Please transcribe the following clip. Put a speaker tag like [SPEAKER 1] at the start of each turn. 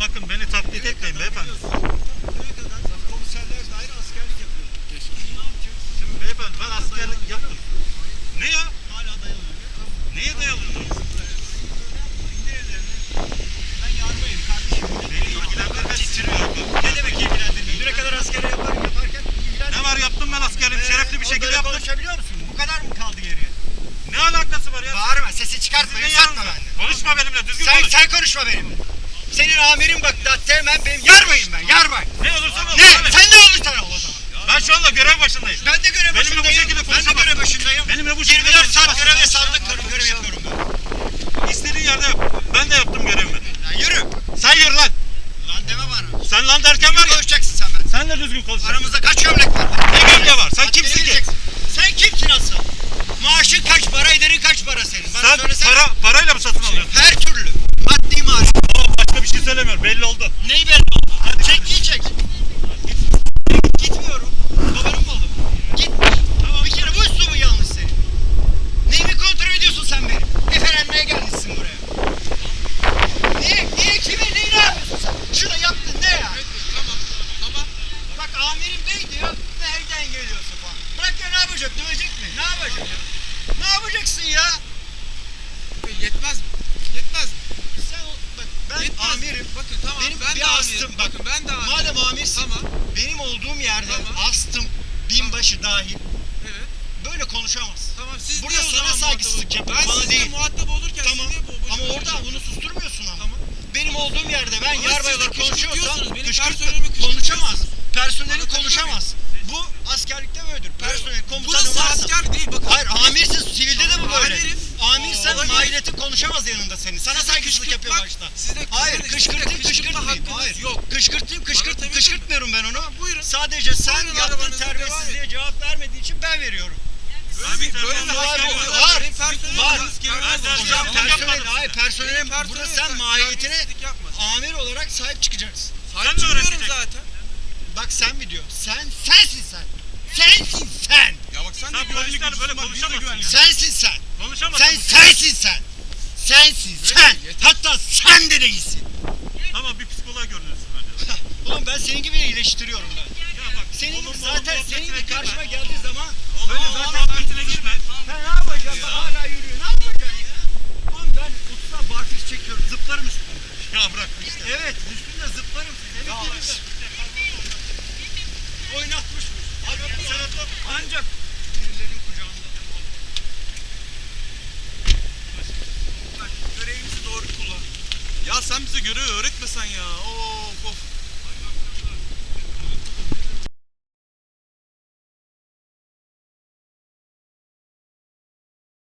[SPEAKER 1] bakın beni taklit etmeyin beyefendi.
[SPEAKER 2] Komiserler dair askerlik yapıyor.
[SPEAKER 1] Şimdi beyefendi ben askerlik yaptım. Ne ya?
[SPEAKER 2] Hala dayanıyor.
[SPEAKER 1] Neye
[SPEAKER 2] ellerini. Ben yarmayım kardeşim.
[SPEAKER 1] Beni ilgilendirmez. Titriyor.
[SPEAKER 2] Ne demek ilgilendirmiyor? Düne kadar asker yapar, yaparken ilgilendirmiyor.
[SPEAKER 1] Ne var yaptım ben askerliğimi şerefli bir şekilde yaptım.
[SPEAKER 2] Konuşabiliyor musun? Bu kadar mı kaldı geriye?
[SPEAKER 1] Ne alakası var ya?
[SPEAKER 2] Bağırma, sesi çıkartma,
[SPEAKER 1] Sizin. Konuşma benimle düzgün
[SPEAKER 2] Sen,
[SPEAKER 1] konuş.
[SPEAKER 2] sen konuşma benimle. Senin amirin bak da hemen benim yarmayın ben, yarmayın.
[SPEAKER 1] Ne olursa ol.
[SPEAKER 2] Ne?
[SPEAKER 1] abi.
[SPEAKER 2] Sen ne olursan ol o zaman.
[SPEAKER 1] Ben şu anda görev başındayım.
[SPEAKER 2] Ben de görev
[SPEAKER 1] Benimle bu
[SPEAKER 2] başındayım.
[SPEAKER 1] şekilde
[SPEAKER 2] Ben de görev başındayım.
[SPEAKER 1] Benimle bu şekilde
[SPEAKER 2] 24 saat görevde sağlık görev yapıyorum ben.
[SPEAKER 1] İstediğin yerde yap. Ben de yaptım görevimi.
[SPEAKER 2] Lan yürü.
[SPEAKER 1] Sen yürü lan.
[SPEAKER 2] Lan deme bana.
[SPEAKER 1] Sen lan derken var ya.
[SPEAKER 2] Konuşacaksın sen ben.
[SPEAKER 1] Sen de düzgün konuş.
[SPEAKER 2] Aramızda kaç gömlek var?
[SPEAKER 1] Ne gömleği var? Sen kimsin ki?
[SPEAKER 2] Sen kimsin asıl? Maaşın kaç para, ederin kaç para senin? Bana
[SPEAKER 1] Sen
[SPEAKER 2] söylesene.
[SPEAKER 1] para, parayla mı satın alıyorsun?
[SPEAKER 2] Her türlü.
[SPEAKER 1] Söylemiyorum. Belli oldu.
[SPEAKER 2] Neyi belli oldu? Çek iyi çek. Gitmiyorum. Babanın malı. Git. Tamam. Bir kere bu üslubu yanlış senin. Neyimi kontrol ediyorsun sen benim? Efelenmeye gelmişsin buraya. Niye? Niye? Kime? Neyi ne yapıyorsun sen? Şurada yaptın ne ya?
[SPEAKER 3] Tamam, tamam.
[SPEAKER 2] Bak amirim bey diyor. Nereden geliyorsun falan. Bırak ya ne yapacak? Dövecek mi? Ne yapacak? Ne yapacaksın ya?
[SPEAKER 3] Yetmez mi? Yetmez mi?
[SPEAKER 2] Sen o- bak ben
[SPEAKER 3] Yetmez mi?
[SPEAKER 2] amirim.
[SPEAKER 3] Bakın tamam
[SPEAKER 2] Benim
[SPEAKER 3] ben
[SPEAKER 2] bir
[SPEAKER 3] de
[SPEAKER 2] astım.
[SPEAKER 3] amirim.
[SPEAKER 2] Bak,
[SPEAKER 3] Bakın ben de amirim.
[SPEAKER 2] Madem amirsin,
[SPEAKER 3] Tamam.
[SPEAKER 2] benim olduğum yerde
[SPEAKER 3] Tamam.
[SPEAKER 2] astım binbaşı dahil
[SPEAKER 3] Evet.
[SPEAKER 2] böyle konuşamaz.
[SPEAKER 3] Tamam siz
[SPEAKER 2] Burada
[SPEAKER 3] niye
[SPEAKER 2] sana saygısızlık yapıyor,
[SPEAKER 3] Ben
[SPEAKER 2] bana değil.
[SPEAKER 3] muhatap olurken
[SPEAKER 2] Tamam.
[SPEAKER 3] siz niye bu
[SPEAKER 2] Ama orada bunu susturmuyorsun ama.
[SPEAKER 3] Tamam.
[SPEAKER 2] Benim olduğum yerde ben
[SPEAKER 3] Ama
[SPEAKER 2] yarbay
[SPEAKER 3] siz de
[SPEAKER 2] olarak konuşuyorsam
[SPEAKER 3] kışkırtıyorsunuz. Benim
[SPEAKER 2] kışkırt-
[SPEAKER 3] personelimi kışkırtıyorsunuz.
[SPEAKER 2] konuşamaz. Personeli
[SPEAKER 3] Anlatabiliyor
[SPEAKER 2] konuşamaz. Bu askerlikte böyledir. Personel komutanı
[SPEAKER 3] Burası
[SPEAKER 2] varsa.
[SPEAKER 3] asker değil bakın.
[SPEAKER 2] Hayır amirsin sivilde de bu böyle.
[SPEAKER 3] Amirim.
[SPEAKER 2] Amirsen
[SPEAKER 3] Olabilir.
[SPEAKER 2] mahiyetin konuşamaz yanında senin. Sana saygısızlık yapıyor başta.
[SPEAKER 3] size
[SPEAKER 2] Hayır kışkırtayım kışkırtmayayım. Hayır.
[SPEAKER 3] yok.
[SPEAKER 2] Kışkırtayım kışkırt, kışkırtmıyorum ben onu.
[SPEAKER 3] Buyurun.
[SPEAKER 2] Sadece sen
[SPEAKER 3] Buyurun,
[SPEAKER 2] yaptığın terbiyesizliğe cevap vermediği için ben veriyorum.
[SPEAKER 3] Böyle
[SPEAKER 2] Var, var, var.
[SPEAKER 1] De- Hocam,
[SPEAKER 2] personel, hayır burada sen mahiyetine amir olarak sahip çıkacaksın.
[SPEAKER 3] Sahip
[SPEAKER 1] Sen de
[SPEAKER 3] çıkıyorum zaten.
[SPEAKER 2] Bak sen mi diyor? Sen, sensin sen. Sensin sen.
[SPEAKER 3] Ya bak sen,
[SPEAKER 1] Sen polislerle böyle konuşamazsın.
[SPEAKER 2] Sensin sen.
[SPEAKER 1] Konuşamazsın.
[SPEAKER 2] Sen sensin sen. Sensin sen. Hatta sen de değilsin.
[SPEAKER 1] Tamam bir psikoloğa görünürsün bence.
[SPEAKER 2] Ulan ben senin gibi iyileştiriyorum ben.
[SPEAKER 1] Ya bak.
[SPEAKER 2] Senin gibi zaten senin gibi karşıma geldiği zaman
[SPEAKER 1] Onun
[SPEAKER 2] böyle
[SPEAKER 1] onun
[SPEAKER 2] zaten
[SPEAKER 1] muhabbetine girme.
[SPEAKER 2] Ben ne yapacağım? Bak hala yürüyor. Ne yapacaksın ya? Oğlum ben usta barfiş çekiyorum. Zıplarım üstünde.
[SPEAKER 1] Ya bırak işte.
[SPEAKER 2] Evet üstünde zıplarım. Senin
[SPEAKER 1] Ya
[SPEAKER 2] de. Oynatmışmış. Ancak
[SPEAKER 3] Ya sen bize görevi öğretmesen ya. Of of.